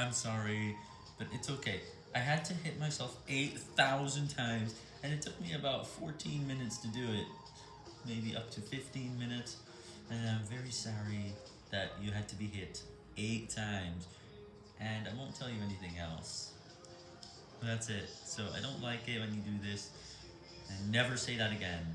I'm sorry, but it's okay. I had to hit myself 8,000 times, and it took me about 14 minutes to do it. Maybe up to 15 minutes, and I'm very sorry that you had to be hit 8 times, and I won't tell you anything else. That's it. So I don't like it when you do this, and never say that again.